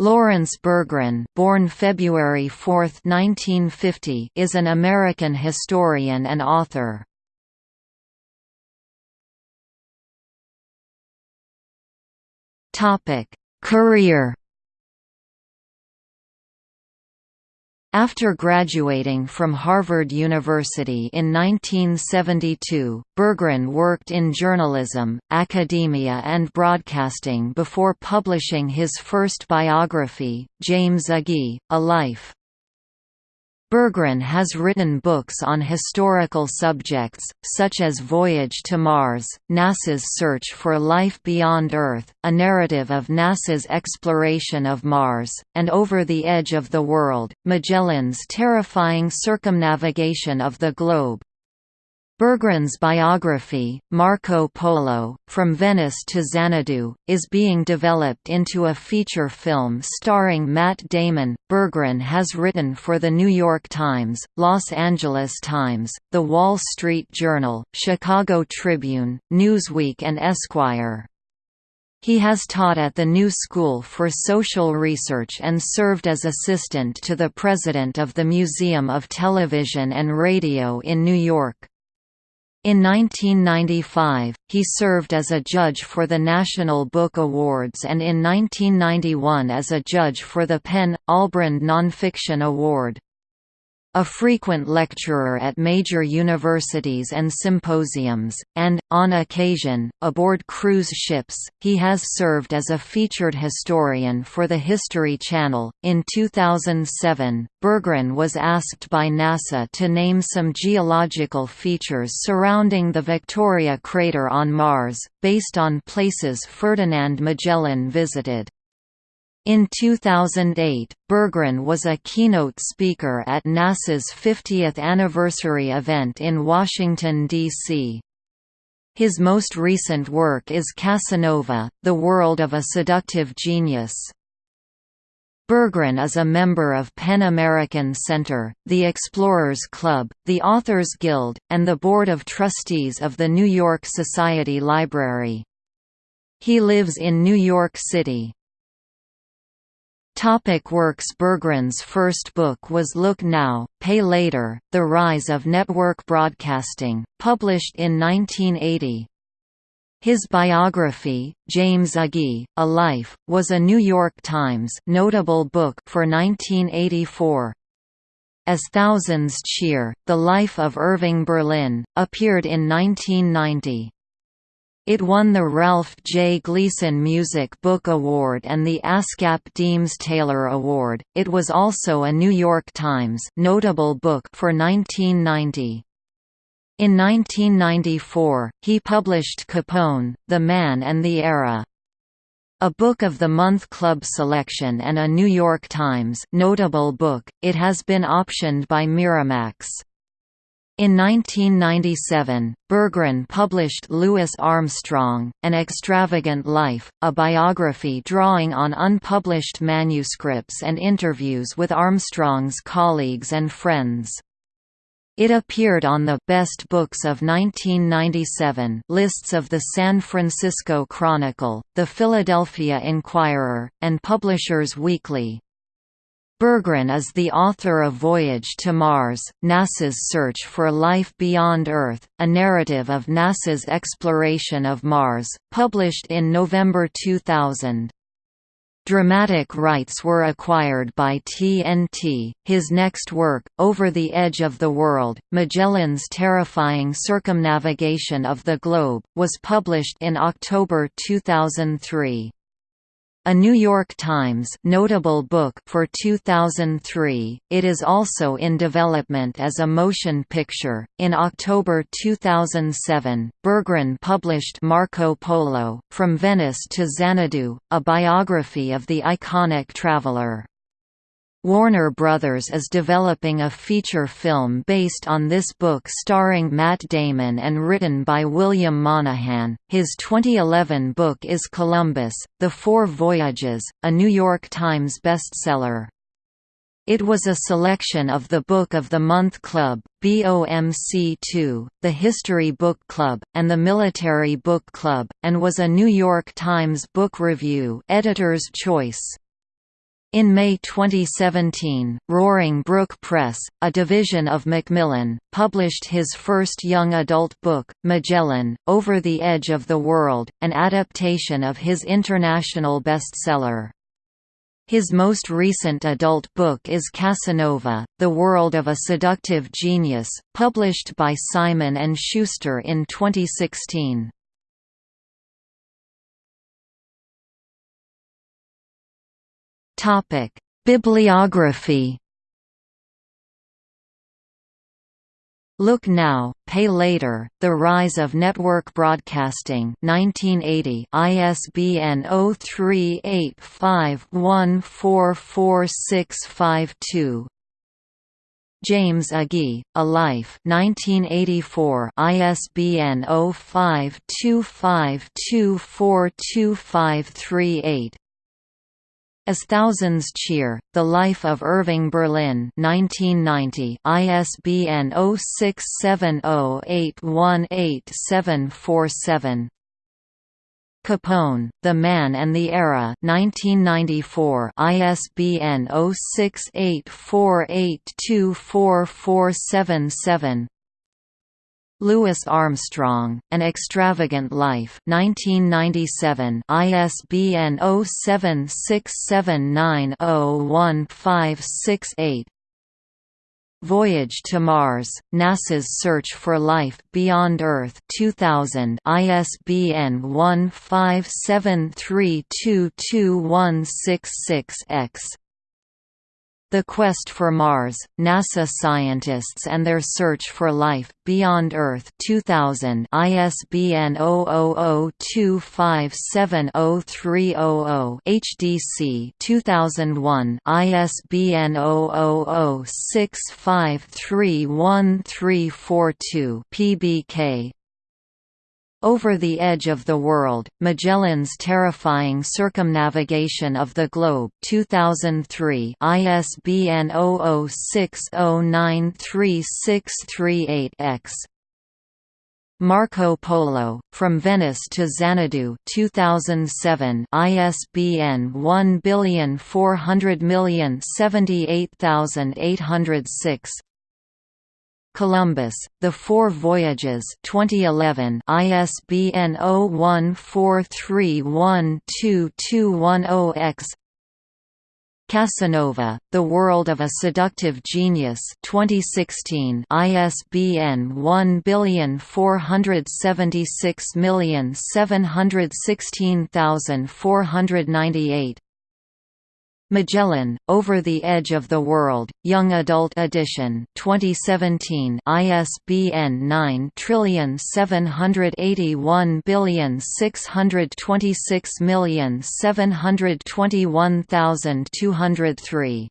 Laurence Bergreen born February 4, 1950, is an American historian and author. Career After graduating from Harvard University in 1972, Bergreen worked in journalism, academia and broadcasting before publishing his first biography, James Agee, A Life. Bergreen has written books on historical subjects, such as Voyage to Mars, NASA's Search for Life Beyond Earth, a narrative of NASA's exploration of Mars, and Over the Edge of the World, Magellan's terrifying circumnavigation of the globe. Bergreen's biography, Marco Polo, From Venice to Xanadu, is being developed into a feature film starring Matt Damon. Bergreen has written for The New York Times, Los Angeles Times, The Wall Street Journal, Chicago Tribune, Newsweek and Esquire. He has taught at the New School for Social Research and served as assistant to the president of the Museum of Television and Radio in New York. In 1995, he served as a judge for the National Book Awards and in 1991 as a judge for the PEN Albrand Nonfiction Award. A frequent lecturer at major universities and symposiums, and, on occasion, aboard cruise ships, he has served as a featured historian for the History Channel. In 2007, Bergreen was asked by NASA to name some geological features surrounding the Victoria crater on Mars, based on places Ferdinand Magellan visited. In 2008, Bergreen was a keynote speaker at NASA's 50th anniversary event in Washington, D.C. His most recent work is Casanova, The World of a Seductive Genius. Bergreen is a member of PEN American Center, the Explorers Club, the Authors Guild, and the Board of Trustees of the New York Society Library. He lives in New York City. Topic works Bergreen's first book was Look Now, Pay Later, The Rise of Network Broadcasting, published in 1980. His biography, James Agee, A Life, was a New York Times notable book for 1984. As Thousands Cheer, The Life of Irving Berlin, appeared in 1990. It won the Ralph J. Gleason Music Book Award and the ASCAP Deems Taylor Award. It was also a New York Times notable book for 1990. In 1994, he published Capone, The Man and the Era. A Book of the Month Club selection and a New York Times notable book, it has been optioned by Miramax. In 1997, Bergreen published Louis Armstrong, An Extravagant Life, a biography drawing on unpublished manuscripts and interviews with Armstrong's colleagues and friends. It appeared on the Best Books of 1997 lists of the San Francisco Chronicle, the Philadelphia Inquirer, and Publishers Weekly. Bergreen is the author of Voyage to Mars, NASA's Search for Life Beyond Earth, a narrative of NASA's exploration of Mars, published in November 2000. Dramatic rights were acquired by TNT. His next work, Over the Edge of the World Magellan's Terrifying Circumnavigation of the Globe, was published in October 2003. A New York Times notable book for 2003, it is also in development as a motion picture. In October 2007, Bergreen published Marco Polo, From Venice to Xanadu, a biography of the iconic traveler. Warner Brothers is developing a feature film based on this book starring Matt Damon and written by William Monahan. His 2011 book is Columbus, The Four Voyages, a New York Times bestseller. It was a selection of the Book of the Month Club, BOMC2, the History Book Club, and the Military Book Club, and was a New York Times Book Review Editor's Choice. In May 2017, Roaring Brook Press, a division of Macmillan, published his first young adult book, Magellan, Over the Edge of the World, an adaptation of his international bestseller. His most recent adult book is Casanova, The World of a Seductive Genius, published by Simon & Schuster in 2016. Topic: Bibliography. Look Now, Pay Later: The Rise of Network Broadcasting, 1980. ISBN 0385144652. James Agee, A Life 1984 ISBN 0525242538 as Thousands Cheer, The Life of Irving Berlin 1990 ISBN 0670818747 Capone, The Man and the Era 1994 ISBN 0684824477 Louis Armstrong, An Extravagant Life 1997 ISBN 0767901568 Voyage to Mars, NASA's Search for Life Beyond Earth 2000 ISBN 1573222166-X the Quest for Mars, NASA Scientists and Their Search for Life, Beyond Earth 2000 ISBN 0002570300 HDC 2001 ISBN 0006531342 PBK over the Edge of the World, Magellan's Terrifying Circumnavigation of the Globe 2003 ISBN 0060936338-X Marco Polo, From Venice to Xanadu 2007 ISBN 14004078806 Columbus, The Four Voyages 2011 ISBN 0143122110X Casanova, The World of a Seductive Genius 2016 ISBN 1476716498 Magellan, Over the Edge of the World, Young Adult Edition 2017 ISBN 9781626721721,203